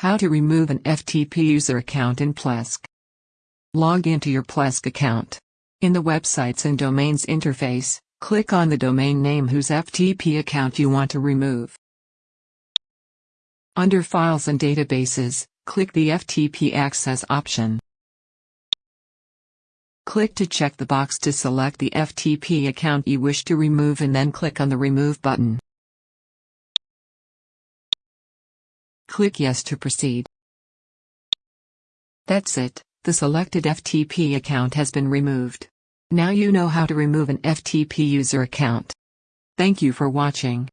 How to remove an FTP user account in Plesk. Log into your Plesk account. In the Websites and Domains interface, click on the domain name whose FTP account you want to remove. Under Files and Databases, click the FTP Access option. Click to check the box to select the FTP account you wish to remove and then click on the Remove button. Click Yes to proceed. That's it, the selected FTP account has been removed. Now you know how to remove an FTP user account. Thank you for watching.